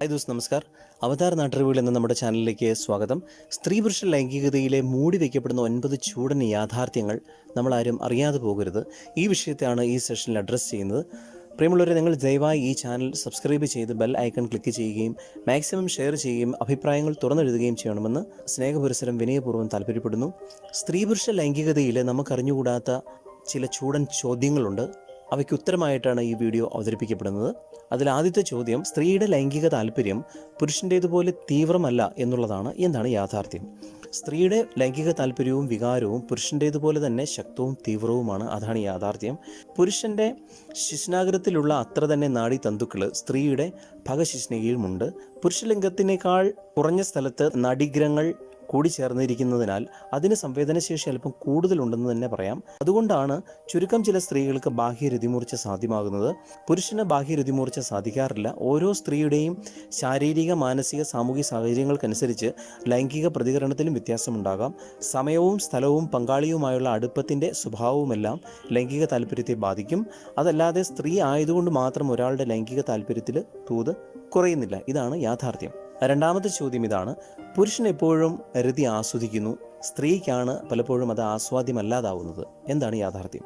Hi those നമസ്കാർ. അവതാർ നാട്ടറിവുകൾ എന്ന നമ്മുടെ ചാനലിലേക്ക് സ്വാഗതം. സ്ത്രീ പുരുഷ ലൈംഗികതയിലെ മൂടി വയ്ക്കപ്പെടുന്ന ഒൻപത് ചൂടൻ യാഥാർത്ഥ്യങ്ങൾ നമ്മളാരും അറിയാതെ പോകരുത്. ഈ വിഷയത്തെയാണ് ഈ സെഷനിൽ അഡ്രസ്സ് ചെയ്യുന്നത്. പ്രിയമുള്ളവരെ നിങ്ങൾ ദയവായി ഈ ചാനൽ സബ്സ്ക്രൈബ് ചെയ്ത് ബെൽ ഐക്കൺ ക്ലിക്ക് ചെയ്യുകയും മാക്സിമം ഷെയർ ചെയ്യുകയും അഭിപ്രായങ്ങൾ തുറന്നെഴുതുകയും ചെയ്യണമെന്ന് സ്നേഹപുരസരം വിനയപൂർവം താല്പര്യപ്പെടുന്നു. സ്ത്രീ പുരുഷ ലൈംഗികതയിൽ നമുക്കറിഞ്ഞുകൂടാത്ത ചില ചൂടൻ ചോദ്യങ്ങളുണ്ട്. അവയ്ക്ക് ഉത്തരമായിട്ടാണ് ഈ വീഡിയോ അവതരിപ്പിക്കപ്പെടുന്നത്. അതിൽ ആദ്യത്തെ ചോദ്യം സ്ത്രീയുടെ ലൈംഗിക താല്പര്യം പുരുഷന്റേതുപോലെ തീവ്രമല്ല എന്നുള്ളതാണ് എന്താണ് യാഥാർത്ഥ്യം? സ്ത്രീയുടെ ലൈംഗിക താല്പര്യവും വികാരവും പുരുഷന്റേതുപോലെ തന്നെ ശക്തവും തീവ്രവുമാണ് അതാണ് യാഥാർത്ഥ്യം. പുരുഷന്റെ ശിശ്നാഗ്രത്തിലുള്ള അത്ര തന്നെ നാഡി തന്തുക്കൾ സ്ത്രീയുടെ ഭഗശിശ്നയിലുമുണ്ട് പുരുഷലിംഗത്തിനേക്കാൾ കുറഞ്ഞ സ്ഥലത്ത് നാഡീഗ്രഹങ്ങൾ കൂടിച്ചേർന്നിരിക്കുന്നതിനാൽ അതിന് സംവേദനശേഷി അല്പം കൂടുതലുണ്ടെന്ന് തന്നെ പറയാം. അതുകൊണ്ടാണ് ചുരുക്കം ചില സ്ത്രീകൾക്ക് ബാഹ്യ രതിമൂർച്ച സാധ്യമാകുന്നത്. പുരുഷന് ബാഹ്യ രതിമൂർച്ച സാധിക്കാറില്ല. ഓരോ സ്ത്രീയുടെയും ശാരീരിക മാനസിക സാമൂഹിക സാഹചര്യങ്ങൾക്കനുസരിച്ച് ലൈംഗിക പ്രതികരണത്തിലും വ്യത്യാസമുണ്ടാകാം. സമയവും സ്ഥലവും പങ്കാളിയുമായുള്ള അടുപ്പത്തിന്റെ സ്വഭാവവുമെല്ലാം ലൈംഗിക താല്പര്യത്തെ ബാധിക്കും. അതല്ലാതെ സ്ത്രീ ആയതുകൊണ്ട് മാത്രം ഒരാളുടെ ലൈംഗിക താല്പര്യത്തിൽ തൂത് കുറയുന്നില്ല. ഇതാണ് യാഥാർത്ഥ്യം. രണ്ടാമത്തെ ചോദ്യം ഇതാണ്. പുരുഷൻ എപ്പോഴും രതി ആസ്വദിക്കുന്നു. സ്ത്രീക്കാണ് പലപ്പോഴും അത് ആസ്വാദ്യമല്ലാതാവുന്നത്. എന്താണ് യാഥാർത്ഥ്യം?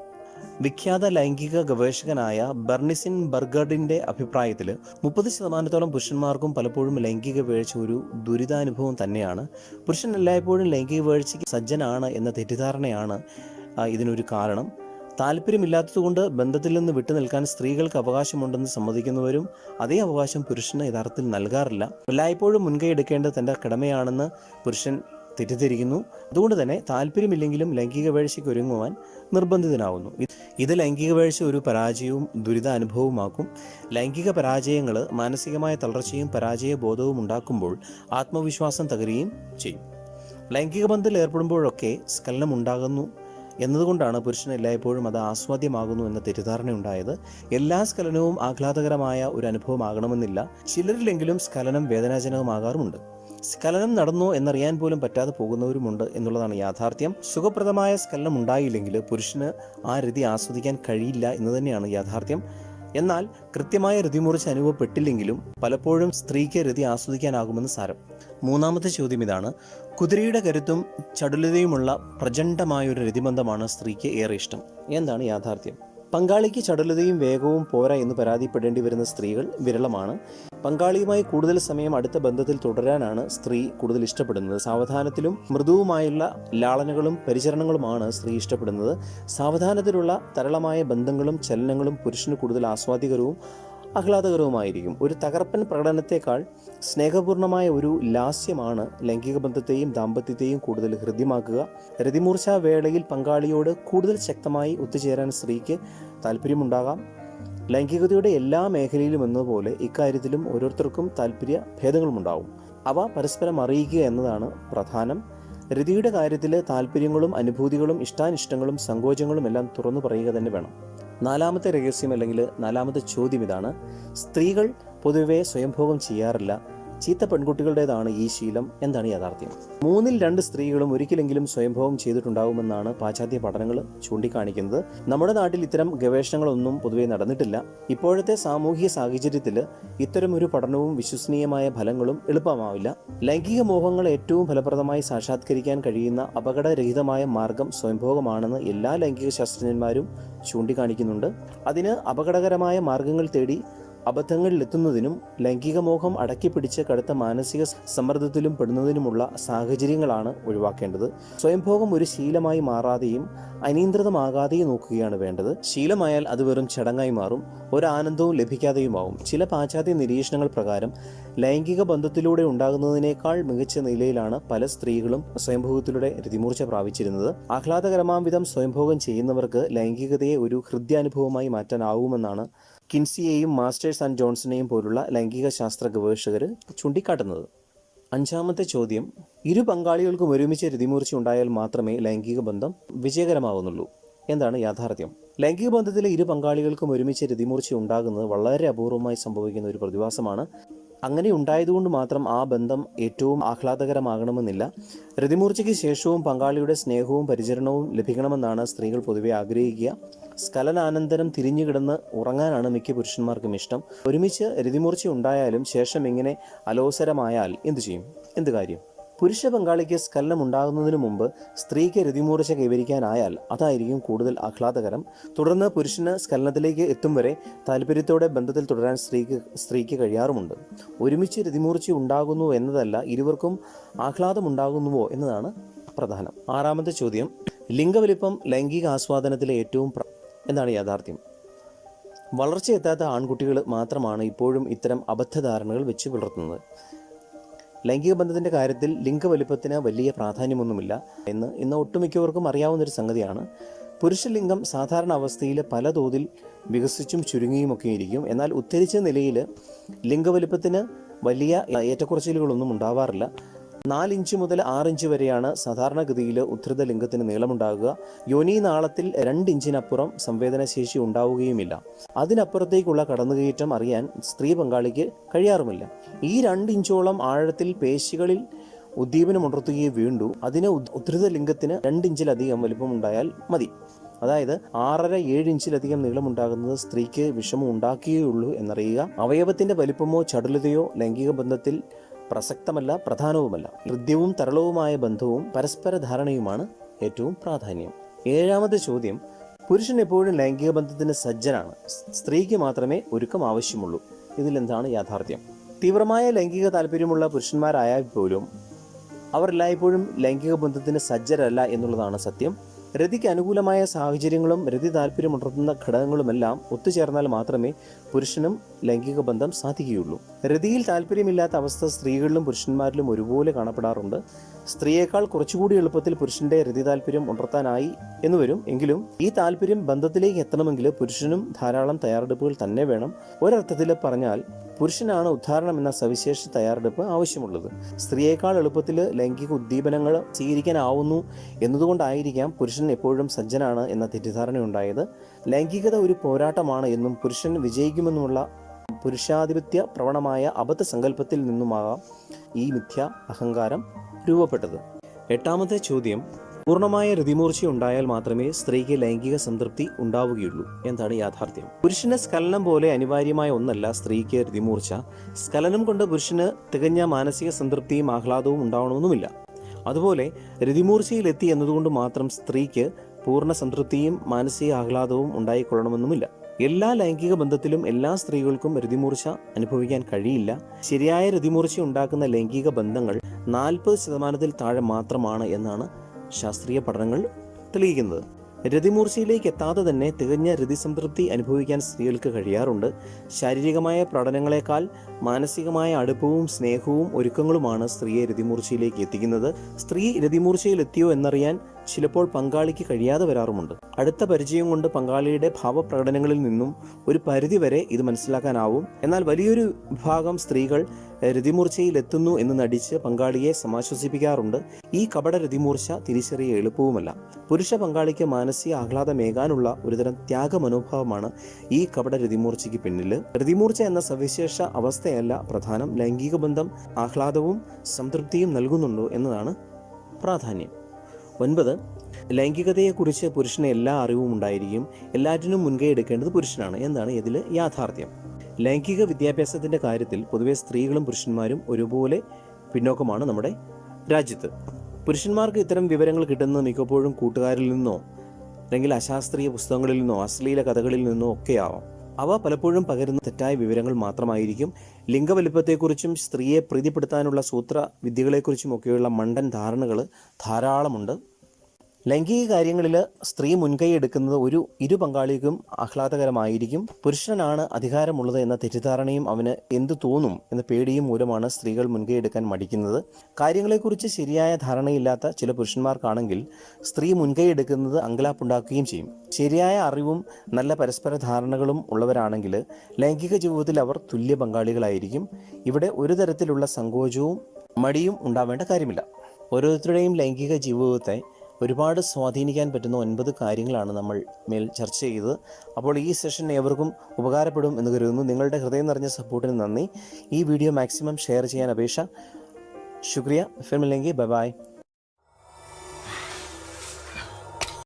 വിഖ്യാത ലൈംഗിക ഗവേഷകനായ ബെർണിസിൻ ബർഗർഡിന്റെ അഭിപ്രായത്തിൽ മുപ്പത് ശതമാനത്തോളം പുരുഷന്മാർക്കും പലപ്പോഴും ലൈംഗിക വീഴ്ച ഒരു ദുരിതാനുഭവം തന്നെയാണ്. പുരുഷൻ എല്ലായ്പ്പോഴും ലൈംഗിക വീഴ്ചയ്ക്ക് സജ്ജനാണ് എന്ന തെറ്റിദ്ധാരണയാണ് ഇതിനൊരു കാരണം. താല്പര്യമില്ലാത്തതുകൊണ്ട് ബന്ധത്തിൽ നിന്ന് വിട്ടുനിൽക്കാൻ സ്ത്രീകൾക്ക് അവകാശമുണ്ടെന്ന് സമ്മതിക്കുന്നവരും അതേ അവകാശം പുരുഷന് യഥാർത്ഥത്തിൽ നൽകാറില്ല. എല്ലായ്പ്പോഴും മുൻകൈ എടുക്കേണ്ടത് തന്റെ കടമയാണെന്ന് പുരുഷൻ തെറ്റിദ്ധരിക്കുന്നു. അതുകൊണ്ട് തന്നെ താല്പര്യമില്ലെങ്കിലും ലൈംഗിക വേഴ്ചയ്ക്ക് ഒരുങ്ങുവാൻ നിർബന്ധിതനാവുന്നു. ഇത് ലൈംഗിക വേഴ്ച ഒരു പരാജയവും ദുരിത അനുഭവമാക്കും ലൈംഗിക പരാജയങ്ങൾ മാനസികമായ തളർച്ചയും പരാജയ ബോധവും ഉണ്ടാക്കുമ്പോൾ ആത്മവിശ്വാസം തകരുകയും ചെയ്യും. ലൈംഗിക ബന്ധത്തിൽ ഏർപ്പെടുമ്പോഴൊക്കെ സ്ഖലനം ഉണ്ടാകുന്നു. എന്നതുകൊണ്ടാണ് പുരുഷന് എല്ലായ്പ്പോഴും അത് ആസ്വാദ്യമാകുന്നു എന്ന തെറ്റിദ്ധാരണ ഉണ്ടായത് എല്ലാ സ്കലനവും ആഹ്ലാദകരമായ ഒരു അനുഭവമാകണമെന്നില്ല. ചിലരിലെങ്കിലും സ്കലനം വേദനാജനകമാകാറുമുണ്ട്. സ്കലനം നടന്നോ എന്നറിയാൻ പോലും പറ്റാതെ പോകുന്നവരുമുണ്ട് എന്നുള്ളതാണ് യാഥാർത്ഥ്യം. സുഖപ്രദമായ സ്കലനം ഉണ്ടായില്ലെങ്കിൽ പുരുഷന് ആ രീതി ആസ്വദിക്കാൻ കഴിയില്ല എന്ന് തന്നെയാണ് യാഥാർത്ഥ്യം. എന്നാൽ കൃത്യമായ രതിമൂർച്ച അനുഭവപ്പെട്ടില്ലെങ്കിലും പലപ്പോഴും സ്ത്രീക്ക് രതി ആസ്വദിക്കാനാകുമെന്ന് സാരം. മൂന്നാമത്തെ ചോദ്യം ഇതാണ്. കുതിരയുടെ കരുത്തും ചടുലതയുമുള്ള പ്രചണ്ഡമായ ഒരു രതിബന്ധമാണ് സ്ത്രീക്ക് ഏറെ ഇഷ്ടം. എന്താണ് യാഥാർത്ഥ്യം? പങ്കാളിക്ക് ചടുലതയും വേഗവും പോരാ എന്ന് പരാതിപ്പെടേണ്ടി വരുന്ന സ്ത്രീകൾ വിരളമാണ്. പങ്കാളിയുമായി കൂടുതൽ സമയം അടുത്ത ബന്ധത്തിൽ തുടരാനാണ് സ്ത്രീ കൂടുതൽ ഇഷ്ടപ്പെടുന്നത്. സാവധാനത്തിലും മൃദുവുമായുള്ള ലാളനകളും പരിചരണങ്ങളുമാണ് സ്ത്രീ ഇഷ്ടപ്പെടുന്നത്. സാവധാനത്തിലുള്ള തരളമായ ബന്ധങ്ങളും ചലനങ്ങളും പുരുഷന് കൂടുതൽ ആസ്വാദികരവും ആഹ്ലാദകരവുമായിരിക്കും. ഒരു തകർപ്പൻ പ്രകടനത്തെക്കാൾ സ്നേഹപൂർണമായ ഒരു ലാസ്യമാണ് ലൈംഗിക ബന്ധത്തെയും ദാമ്പത്യത്തെയും കൂടുതൽ ഹൃദ്യമാക്കുക. രതിമൂർച്ച വേളയിൽ പങ്കാളിയോട് കൂടുതൽ ശക്തമായി ഒത്തുചേരാൻ സ്ത്രീക്ക് താല്പര്യമുണ്ടാകാം ലൈംഗികതയുടെ എല്ലാ മേഖലയിലും എന്നതുപോലെ ഇക്കാര്യത്തിലും ഓരോരുത്തർക്കും താല്പര്യ ഭേദങ്ങളുമുണ്ടാവും. അവ പരസ്പരം അറിയിക്കുക എന്നതാണ് പ്രധാനം. രതിയുടെ കാര്യത്തിൽ താല്പര്യങ്ങളും അനുഭൂതികളും ഇഷ്ടാനിഷ്ടങ്ങളും സങ്കോചങ്ങളും എല്ലാം തുറന്നു പറയുക തന്നെ വേണം. നാലാമത്തെ രഹസ്യം അല്ലെങ്കിൽ നാലാമത്തെ ചോദ്യം ഇതാണ്. സ്ത്രീകൾ പൊതുവെ സ്വയംഭോഗം ചെയ്യാറില്ല. ചീത്ത പെൺകുട്ടികളുടേതാണ് ഈ ശീലം എന്താണ് യാഥാർത്ഥ്യം? മൂന്നിൽ രണ്ട് സ്ത്രീകളും ഒരിക്കലെങ്കിലും സ്വയംഭവം ചെയ്തിട്ടുണ്ടാവുമെന്നാണ് പാശ്ചാത്യ പഠനങ്ങൾ ചൂണ്ടിക്കാണിക്കുന്നത്. നമ്മുടെ നാട്ടിൽ ഇത്തരം ഗവേഷണങ്ങളൊന്നും പൊതുവെ നടന്നിട്ടില്ല. ഇപ്പോഴത്തെ സാമൂഹിക സാഹചര്യത്തിൽ ഇത്തരം ഒരു പഠനവും വിശ്വസനീയമായ ഫലങ്ങളും എളുപ്പമാവില്ല. ലൈംഗിക മോഹങ്ങൾ ഏറ്റവും ഫലപ്രദമായി സാക്ഷാത്കരിക്കാൻ കഴിയുന്ന അപകടരഹിതമായ മാർഗം സ്വയംഭോഗമാണെന്ന് എല്ലാ ലൈംഗിക ശാസ്ത്രജ്ഞന്മാരും ചൂണ്ടിക്കാണിക്കുന്നുണ്ട്. അതിന് അപകടകരമായ മാർഗങ്ങൾ തേടി അബദ്ധങ്ങളിലെത്തുന്നതിനും ലൈംഗികമോഹം അടക്കിപ്പിടിച്ച് കടുത്ത മാനസിക സമ്മർദ്ദത്തിലും പെടുന്നതിനുമുള്ള സാഹചര്യങ്ങളാണ് ഒഴിവാക്കേണ്ടത്. സ്വയംഭോഗം ഒരു ശീലമായി മാറാതെയും അനിയന്ത്രിതമാകാതെയും നോക്കുകയാണ് വേണ്ടത്. ശീലമായാൽ അത് വെറും ചടങ്ങായി മാറും ഒരാനന്ദവും ലഭിക്കാതെയുമാവും. ചില പാശ്ചാത്യ നിരീക്ഷണങ്ങൾ പ്രകാരം ലൈംഗിക ബന്ധത്തിലൂടെ ഉണ്ടാകുന്നതിനേക്കാൾ മികച്ച നിലയിലാണ് പല സ്ത്രീകളും സ്വയംഭോഗത്തിലൂടെ രതിമൂർച്ച പ്രാപിച്ചിരുന്നത്. ആഹ്ലാദകരമാംവിധം സ്വയംഭോഗം ചെയ്യുന്നവർക്ക് ലൈംഗികതയെ ഒരു ഹൃദ്യാനുഭവമായി മാറ്റാനാവുമെന്നാണ് കിൻസിയെയും മാസ്റ്റേഴ്സ് ആൻഡ് ജോൺസണെയും പോലുള്ള ലൈംഗിക ശാസ്ത്ര ഗവേഷകർ ചൂണ്ടിക്കാട്ടുന്നത്. അഞ്ചാമത്തെ ചോദ്യം ഇരു പങ്കാളികൾക്കും ഒരുമിച്ച് രതിമൂർച്ച ഉണ്ടായാൽ മാത്രമേ ലൈംഗിക ബന്ധം വിജയകരമാകുന്നുള്ളൂ എന്താണ് യാഥാർത്ഥ്യം? ലൈംഗിക ബന്ധത്തിലെ ഇരു പങ്കാളികൾക്കും ഒരുമിച്ച് രതിമൂർച്ച ഉണ്ടാകുന്നത് വളരെ അപൂർവമായി സംഭവിക്കുന്ന ഒരു പ്രതിഭാസമാണ് അങ്ങനെ ഉണ്ടായതുകൊണ്ട് മാത്രം ആ ബന്ധം ഏറ്റവും ആഹ്ലാദകരമാകണമെന്നില്ല. രതിമൂർച്ചയ്ക്ക് ശേഷവും പങ്കാളിയുടെ സ്നേഹവും പരിചരണവും ലഭിക്കണമെന്നാണ് സ്ത്രീകൾ പൊതുവെ ആഗ്രഹിക്കുക. സ്ഖലനാനന്തരം തിരിഞ്ഞുകിടന്ന് ഉറങ്ങാനാണ് മിക്ക പുരുഷന്മാർക്കും ഇഷ്ടം. ഒരുമിച്ച് രതിമൂർച്ച ഉണ്ടായാലും ശേഷം ഇങ്ങനെ അലോസരമായാൽ എന്തു ചെയ്യും? എന്ത് കാര്യം? പുരുഷ പങ്കാളിക്ക് സ്കല്ലം ഉണ്ടാകുന്നതിന് മുമ്പ് സ്ത്രീക്ക് രതിമൂർച്ച കൈവരിക്കാനായാൽ അതായിരിക്കും കൂടുതൽ ആഹ്ലാദകരം. തുടർന്ന് പുരുഷന് സ്കലനത്തിലേക്ക് എത്തും വരെ താല്പര്യത്തോടെ ബന്ധത്തിൽ തുടരാൻ സ്ത്രീക്ക് സ്ത്രീക്ക് കഴിയാറുമുണ്ട്. ഒരുമിച്ച് രതിമൂർച്ച ഉണ്ടാകുന്നു എന്നതല്ല ഇരുവർക്കും ആഹ്ലാദമുണ്ടാകുന്നുവോ എന്നതാണ് പ്രധാനം. ആറാമത്തെ ചോദ്യം ലിംഗവലിപ്പം ലൈംഗിക ആസ്വാദനത്തിലെ ഏറ്റവും എന്താണ് യാഥാർത്ഥ്യം. വളർച്ചയെത്താത്ത ആൺകുട്ടികൾ മാത്രമാണ് ഇപ്പോഴും ഇത്തരം അബദ്ധധാരണകൾ വെച്ച് പുലർത്തുന്നത്. ലൈംഗിക ബന്ധത്തിന്റെ കാര്യത്തിൽ ലിംഗ വലിപ്പത്തിന് വലിയ പ്രാധാന്യമൊന്നുമില്ല എന്ന് ഇന്ന് ഒട്ടുമിക്കവർക്കും അറിയാവുന്നൊരു സംഗതിയാണ്. പുരുഷലിംഗം സാധാരണ അവസ്ഥയിൽ പല തോതിൽ വികസിച്ചും ചുരുങ്ങിയുമൊക്കെ ഇരിക്കും എന്നാൽ ഉദ്ധരിച്ച നിലയിൽ ലിംഗവലിപ്പത്തിന് വലിയ ഏറ്റക്കുറച്ചിലുകളൊന്നും ഉണ്ടാവാറില്ല. നാലിഞ്ച് മുതൽ ആറിഞ്ച് വരെയാണ് സാധാരണഗതിയിൽ ഉദ്ധൃത ലിംഗത്തിന് നീളമുണ്ടാകുക. യോനി നാളത്തിൽ രണ്ടിഞ്ചിനപ്പുറം സംവേദനശേഷി ഉണ്ടാവുകയുമില്ല. അതിനപ്പുറത്തേക്കുള്ള കടന്നുകയറ്റം അറിയാൻ സ്ത്രീ പങ്കാളിക്ക് കഴിയാറുമില്ല. ഈ രണ്ടിഞ്ചോളം ആഴത്തിൽ പേശികളിൽ ഉദ്ദീപനമുണർത്തുകയേ വീണ്ടു. അതിന് ഉദ്- ഉദ്ധൃത ലിംഗത്തിന് രണ്ടിഞ്ചിലധികം വലിപ്പമുണ്ടായാൽ മതി. അതായത് ആറര ഏഴ് ഇഞ്ചിലധികം നീളമുണ്ടാകുന്നത് സ്ത്രീക്ക് വിഷമം ഉണ്ടാക്കുകയുള്ളൂ എന്നറിയുക. അവയവത്തിന്റെ വലിപ്പമോ ചടുലതയോ ലൈംഗിക ബന്ധത്തിൽ പ്രസക്തമല്ല പ്രധാനവുമല്ല. ഹൃദ്യവും തരളവുമായ ബന്ധവും പരസ്പര ധാരണയുമാണ് ഏറ്റവും പ്രാധാന്യം. ഏഴാമത്തെ ചോദ്യം പുരുഷൻ എപ്പോഴും ലൈംഗിക ബന്ധത്തിന് സജ്ജനാണ്. സ്ത്രീക്ക് മാത്രമേ ഒരുക്കം ആവശ്യമുള്ളൂ. ഇതിലെന്താണ് യാഥാർത്ഥ്യം? തീവ്രമായ ലൈംഗിക താല്പര്യമുള്ള പുരുഷന്മാരായാൽ പോലും അവർ എല്ലായ്പ്പോഴും ലൈംഗിക ബന്ധത്തിന് സജ്ജരല്ല എന്നുള്ളതാണ് സത്യം. രതിക്ക് അനുകൂലമായ സാഹചര്യങ്ങളും രതി താല്പര്യമുണർത്തുന്ന ഘടകങ്ങളുമെല്ലാം ഒത്തുചേർന്നാൽ മാത്രമേ പുരുഷനും ലൈംഗിക ബന്ധം സാധിക്കുകയുള്ളൂ. രതിയിൽ താല്പര്യമില്ലാത്ത അവസ്ഥ സ്ത്രീകളിലും പുരുഷന്മാരിലും ഒരുപോലെ കാണപ്പെടാറുണ്ട്. സ്ത്രീയേക്കാൾ കുറച്ചുകൂടി എളുപ്പത്തിൽ പുരുഷന്റെ രതി താല്പര്യം ഉണർത്താനായി എന്ന് വരും. എങ്കിലും ഈ താല്പര്യം ബന്ധത്തിലേക്ക് എത്തണമെങ്കിൽ പുരുഷനും ധാരാളം തയ്യാറെടുപ്പുകൾ തന്നെ വേണം. ഒരർത്ഥത്തിൽ പറഞ്ഞാൽ പുരുഷനാണ് ഉദ്ധാരണം എന്ന സവിശേഷ തയ്യാറെടുപ്പ് ആവശ്യമുള്ളത്. സ്ത്രീയേക്കാൾ എളുപ്പത്തിൽ ലൈംഗിക ഉദ്ദീപനങ്ങൾ സ്വീകരിക്കാനാവുന്നു എന്നതുകൊണ്ടായിരിക്കാം പുരുഷൻ എപ്പോഴും സജ്ജനാണ് എന്ന തെറ്റിദ്ധാരണയുണ്ടായത്. ലൈംഗികത ഒരു പോരാട്ടമാണ് എന്നും പുരുഷൻ വിജയിക്കുമെന്നുമുള്ള പുരുഷാധിപത്യ പ്രവണമായ അബദ്ധ സങ്കല്പത്തിൽ നിന്നുമാകാം ഈ മിഥ്യ അഹങ്കാരം. രൂപപ്പെട്ടത്. എട്ടാമത്തെ ചോദ്യം പൂർണമായ രതിമൂർച്ച ഉണ്ടായാൽ മാത്രമേ സ്ത്രീക്ക് ലൈംഗിക സംതൃപ്തി ഉണ്ടാവുകയുള്ളൂ എന്താണ് യാഥാർത്ഥ്യം. പുരുഷന് സ്കലനം പോലെ അനിവാര്യമായ ഒന്നല്ല സ്ത്രീക്ക് രതിമൂർച്ച. സ്കലനം കൊണ്ട് പുരുഷന് തികഞ്ഞ മാനസിക സംതൃപ്തിയും ആഹ്ലാദവും ഉണ്ടാവണമെന്നുമില്ല. അതുപോലെ രതിമൂർച്ചയിലെത്തി എന്നതുകൊണ്ട് മാത്രം സ്ത്രീക്ക് പൂർണ സംതൃപ്തിയും മാനസിക ആഹ്ലാദവും ഉണ്ടായിക്കൊള്ളണമെന്നുമില്ല. എല്ലാ ലൈംഗിക ബന്ധത്തിലും എല്ലാ സ്ത്രീകൾക്കും രതിമൂർച്ച അനുഭവിക്കാൻ കഴിയില്ല. ശരിയായ രതിമൂർച്ച ഉണ്ടാക്കുന്ന ലൈംഗിക ബന്ധങ്ങൾ നാൽപ്പത് ശതമാനത്തിൽ താഴെ മാത്രമാണ് എന്നാണ് ശാസ്ത്രീയ പഠനങ്ങൾ തെളിയിക്കുന്നത്. രതിമൂർച്ചയിലേക്ക് എത്താതെ തന്നെ തികഞ്ഞ രതിസംതൃപ്തി അനുഭവിക്കാൻ സ്ത്രീകൾക്ക് കഴിയാറുണ്ട്. ശാരീരികമായ പ്രകടനങ്ങളെക്കാൾ മാനസികമായ അടുപ്പവും സ്നേഹവും ഒരുക്കങ്ങളുമാണ് സ്ത്രീയെ രതിമൂർച്ചയിലേക്ക് എത്തിക്കുന്നത്. സ്ത്രീ രതിമൂർച്ചയിലെത്തിയോ എന്നറിയാൻ ചിലപ്പോൾ പങ്കാളിക്ക് കഴിയാതെ വരാറുമുണ്ട്. അടുത്ത പരിചയം കൊണ്ട് പങ്കാളിയുടെ ഭാവപ്രകടനങ്ങളിൽ നിന്നും ഒരു പരിധിവരെ ഇത് മനസ്സിലാക്കാനാവും. എന്നാൽ വലിയൊരു വിഭാഗം സ്ത്രീകൾ രതിമൂർച്ചയിൽ എത്തുന്നു എന്ന് നടിച്ച് പങ്കാളിയെ സമാശ്വസിപ്പിക്കാറുണ്ട്. ഈ കപട രതിമൂർച്ച തിരിച്ചറിയ എളുപ്പവുമല്ല. പുരുഷ പങ്കാളിക്ക് മാനസിക ആഹ്ലാദമേകാനുള്ള ഒരുതരം ത്യാഗമനോഭാവമാണ് ഈ കപട രതിമൂർച്ചയ്ക്ക് പിന്നിൽ രതിമൂർച്ച എന്ന സവിശേഷ അവസ്ഥയല്ല പ്രധാനം. ലൈംഗിക ബന്ധം ആഹ്ലാദവും സംതൃപ്തിയും നൽകുന്നുണ്ടോ എന്നതാണ് പ്രാധാന്യം. ഒൻപത്. ലൈംഗികതയെക്കുറിച്ച് പുരുഷന് എല്ലാ അറിവും ഉണ്ടായിരിക്കും. എല്ലാറ്റിനും മുൻകൈ എടുക്കേണ്ടത് പുരുഷനാണ്. എന്താണ് ഇതിൽ യാഥാർത്ഥ്യം? ലൈംഗിക വിദ്യാഭ്യാസത്തിന്റെ കാര്യത്തിൽ പൊതുവേ സ്ത്രീകളും പുരുഷന്മാരും ഒരുപോലെ പിന്നോക്കമാണ് നമ്മുടെ രാജ്യത്ത്. പുരുഷന്മാർക്ക് ഇത്തരം വിവരങ്ങൾ കിട്ടുന്നത് മിക്കപ്പോഴും കൂട്ടുകാരിൽ നിന്നോ അല്ലെങ്കിൽ അശാസ്ത്രീയ പുസ്തകങ്ങളിൽ നിന്നോ അശ്ലീല കഥകളിൽ നിന്നോ ഒക്കെയാവാം അവ പലപ്പോഴും പകരുന്ന തെറ്റായ വിവരങ്ങൾ മാത്രമായിരിക്കും. ലിംഗവലിപ്പത്തെക്കുറിച്ചും സ്ത്രീയെ പ്രീതിപ്പെടുത്താനുള്ള സൂത്ര വിദ്യകളെക്കുറിച്ചും ഒക്കെയുള്ള മണ്ടൻ ധാരണകൾ ധാരാളമുണ്ട്. ലൈംഗിക കാര്യങ്ങളിൽ സ്ത്രീ മുൻകൈ എടുക്കുന്നത് ഒരു ഇരു പങ്കാളിക്കും ആഹ്ലാദകരമായിരിക്കും. പുരുഷനാണ് അധികാരമുള്ളത് എന്ന തെറ്റിദ്ധാരണയും അവന് എന്തു തോന്നും എന്ന പേടിയും മൂലമാണ് സ്ത്രീകൾ മുൻകൈ എടുക്കാൻ മടിക്കുന്നത്. കാര്യങ്ങളെക്കുറിച്ച് ശരിയായ ധാരണയില്ലാത്ത ചില പുരുഷന്മാർക്കാണെങ്കിൽ സ്ത്രീ മുൻകൈ എടുക്കുന്നത് അങ്കലാപ്പുണ്ടാക്കുകയും ചെയ്യും. ശരിയായ അറിവും നല്ല പരസ്പര ധാരണകളും ഉള്ളവരാണെങ്കിൽ ലൈംഗിക ജീവിതത്തിൽ അവർ തുല്യ പങ്കാളികളായിരിക്കും. ഇവിടെ ഒരു തരത്തിലുള്ള സങ്കോചവും മടിയും ഉണ്ടാവേണ്ട കാര്യമില്ല. ഓരോരുത്തരുടെയും ലൈംഗിക ജീവിതത്തെ ഒരുപാട് സ്വാധീനിക്കാൻ പറ്റുന്ന ഒൻപത് കാര്യങ്ങളാണ് നമ്മൾ മേൽ ചർച്ച ചെയ്തത്. അപ്പോൾ ഈ സെഷൻ ഏവർക്കും ഉപകാരപ്പെടും എന്ന് കരുതുന്നു. നിങ്ങളുടെ ഹൃദയം നിറഞ്ഞ സപ്പോർട്ടിന് നന്ദി. ഈ വീഡിയോ മാക്സിമം ഷെയർ ചെയ്യാൻ അപേക്ഷ. ശുക്രിയ. ഫിർമില്ലെങ്കിൽ ബൈ.